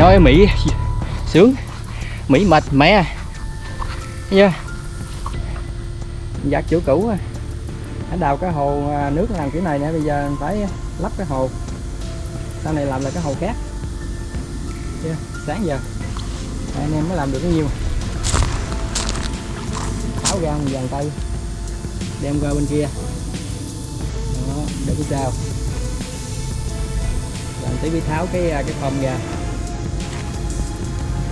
nói Mỹ. Sướng. Mỹ mệt mẹ, chưa? Giặt chỗ cũ à. Ở đào cái hồ à, nước làm kiểu này nè Bây giờ phải lắp cái hồ. Sau này làm là cái hồ khác. Chưa? Sáng giờ. Anh em mới làm được cái nhiêu? Tháo ra một dàn tay. Đem qua bên kia. Đó, để cái sao. Làm tí mới tháo cái à, cái phông ra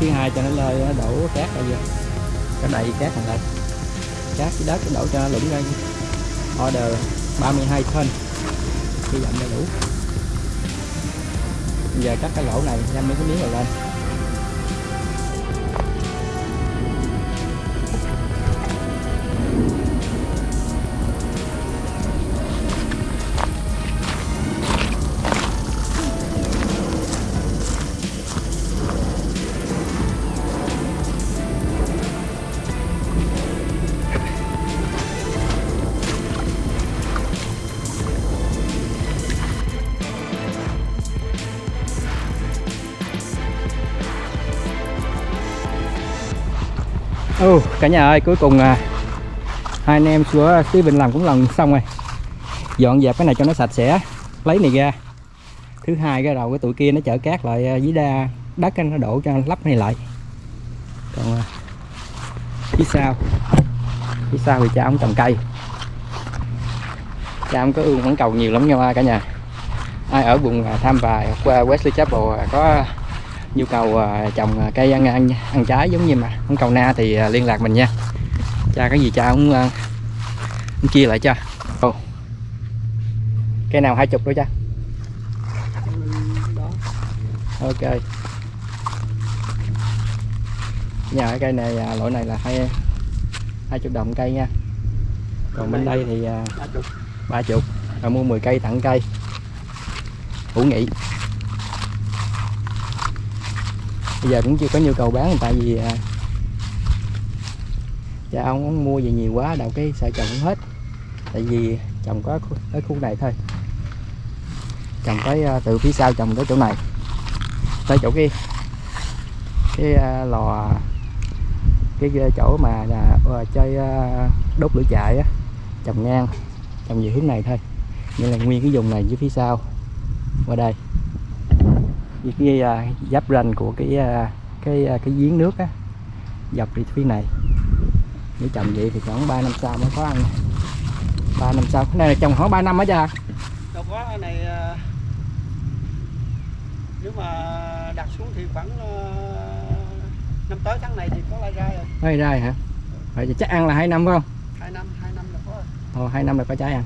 thứ hai cho nó lơi đổ cát ra vô. Cái đầy cát thành lại cát cái đất cái đổ cho nó lũng ra order 32 thân, hy vọng đầy đủ. Giờ cắt cái lỗ này nhâm mấy cái miếng này lên. Ồ, cả nhà ơi, cuối cùng à, hai anh em của Steven làm cũng lần xong rồi. Dọn dẹp cái này cho nó sạch sẽ, lấy này ra. Thứ hai cái đầu cái tụi kia nó chở cát lại à, dưới đa đất nó đổ cho lắp này lại. Còn à, phía sau, phía sau thì cha ông trồng cây. Cha ông có ương vẫn cầu nhiều lắm nha cả nhà. Ai ở vùng à, Tham Vài qua Wesley Chapel à, có nhu cầu à, trồng à, cây ăn, ăn ăn trái giống như mà không cầu na thì à, liên lạc mình nha. Cha cái gì cha cũng, cũng chia lại cho. Ồ. cây nào hai chục đó cha. Ok. Nhà cái cây này loại này là hai hai chục đồng cây nha. Còn bên đây thì ba chục. Rồi mua 10 cây tặng cây. Hữu nghị bây giờ cũng chưa có nhu cầu bán tại vì à, cha ông cũng mua về nhiều quá đào cái sợ trồng cũng hết. Tại vì trồng có cái khu này thôi. Trồng tới à, từ phía sau trồng tới chỗ này tới chỗ kia. Cái à, lò cái à, chỗ mà là chơi đốt lửa chạy á trồng ngang trồng về hướng này thôi. Như là nguyên cái vùng này với phía sau qua đây với cái à, giáp ranh của cái à, cái à, cái giếng nước á dọc đi phía này. Nếu trồng vậy thì khoảng 3 năm sau mới có ăn. 3 năm sau cái này là trồng khoảng 3 năm á cha đâu có cái này ờ, nếu mà đặt xuống thì khoảng ờ, năm tới tháng này thì có lai ra rồi. Hơi ra hả? Vậy thì chắc ăn là hai năm phải không? Hai năm hai năm là có rồi. Ồ, hai năm là có trái ăn.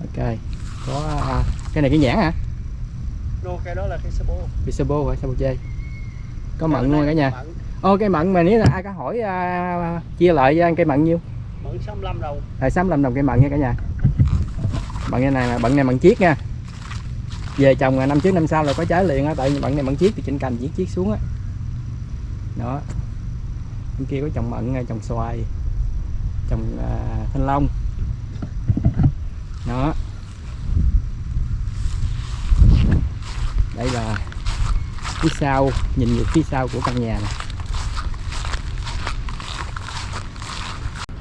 Ok. Có à, cái này cái nhãn hả nô cái đó là cái sabo Bisabo hả? Sabo chơi có mận luôn cả nhà. ô cây mận mà nếu là ai có hỏi à, chia lại ăn cây mận nhiêu? Mận 65 đầu là 65 đồng cây mận nha cả nhà. Bận cái này là bận này bằng chiết nha. Về trồng năm trước năm sau là có trái liền á tại vì bận này bằng chiết thì trên cành chiết chiết xuống á. Đó. Bên kia có trồng mận trồng xoài trồng à, thanh long. Đó đây là phía sau nhìn về phía sau của căn nhà này.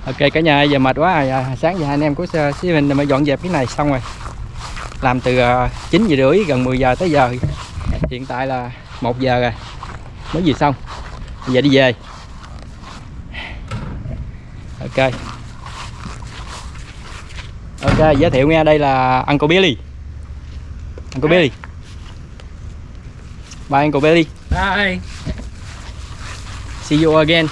Ok cả nhà giờ mệt quá. À, sáng giờ hai anh em của Steven mới dọn dẹp cái này xong rồi. Làm từ à, 9 giờ rưỡi gần 10 giờ tới giờ. Hiện tại là 1 giờ rồi. Mới vừa xong. Bây giờ đi về. Ok. Ok giới thiệu nghe đây là Uncle Billy. Uncle Billy bye Uncle Billy Bye. see you again.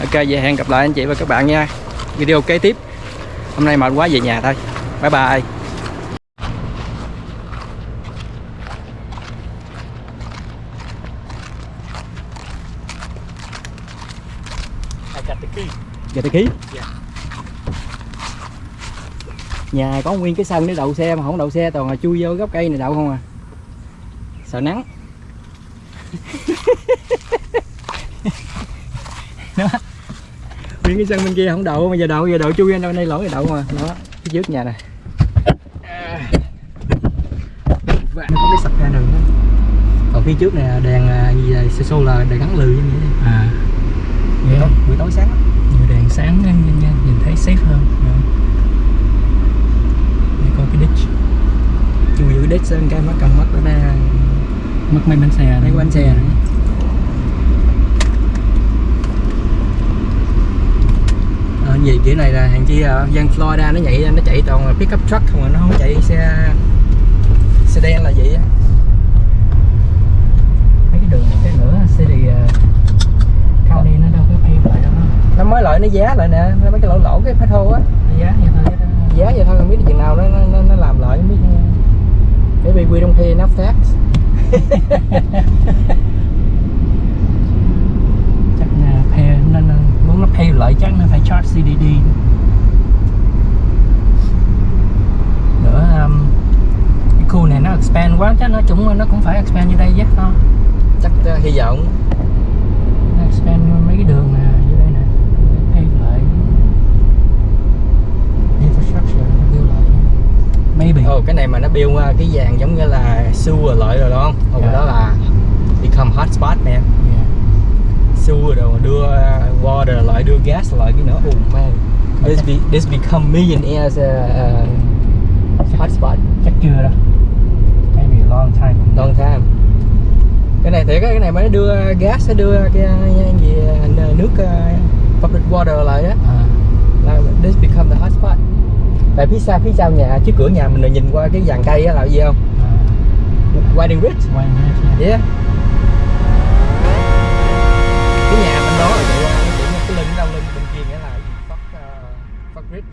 Ok vậy hẹn gặp lại anh chị và các bạn nha. Video kế tiếp. Hôm nay mệt quá về nhà thôi. Bye bye. I got the key. giờ tới ký nhà có nguyên cái sân để đậu xe mà không đậu xe toàn là chui vô gốc cây này đậu không à. Sợ nắng. Đó. Nguyên cái sân bên kia không đậu mà giờ đậu giờ đậu chui lên đâu đây lỗi đậu mà. Đó phía trước nhà này. Nó có cái sập ra đường đó. Còn phía trước này đèn à, gì xe xô là đèn gắn lừ như vậy à. Buổi tối, buổi tối sáng nhiều đèn sáng nên nhìn, nhìn, nhìn thấy safe hơn Dạ. để coi cái ditch chui vô đít sơn cái mắt cầm mắt nó ra. Mất mấy bánh xe mấy bánh xe này. Ờ, gì kiểu này là hàng chi à, dân Florida nó nhảy nó chạy toàn là pickup truck không à, nó không chạy xe xe đen là vậy á. Mấy cái đường cái nữa city uh, county nó đâu có pay lại đâu nó mới lại nó giá lại nè nó mấy cái lỗ lỗ cái petrol á. Nó giá vậy thôi đó. giá vậy thôi không biết chừng nào nó nó, nó, nó làm lại không biết maybe we don't pay enough tax chắc là pay nó muốn nó pay lại chắc nó phải charge CDD nữa um, cái khu này nó expand quá chắc nó cũng nó cũng phải expand như đây chứ không? Chắc uh, hy vọng nó expand mấy cái đường nè như đây nè Nó pay lại infrastructure nó build lại maybe Ồ cái này mà nó build cái vàng giống như là sewer lợi rồi đúng không? Ồ Dạ. đó là become hotspot nè. Yeah. Sewer rồi đưa water lại đưa gas lại cái nữa. Oh man This, be, this become millionaires uh, uh, hotspot chắc chưa đâu. Maybe a long time long time. Cái này thì cái này mới đưa gas nó đưa cái gì uh, nước uh, public water lại đó à, là this become the hotspot tại phía sau phía sau nhà trước cửa nhà mình là nhìn qua cái dàn cây á là gì không à, Whiting Ridge hết nha. Yeah. Cái nhà bên đó là chạy qua nó một cái lưng đâu lưng bên kia nghĩa là fuck uh, fuck rich.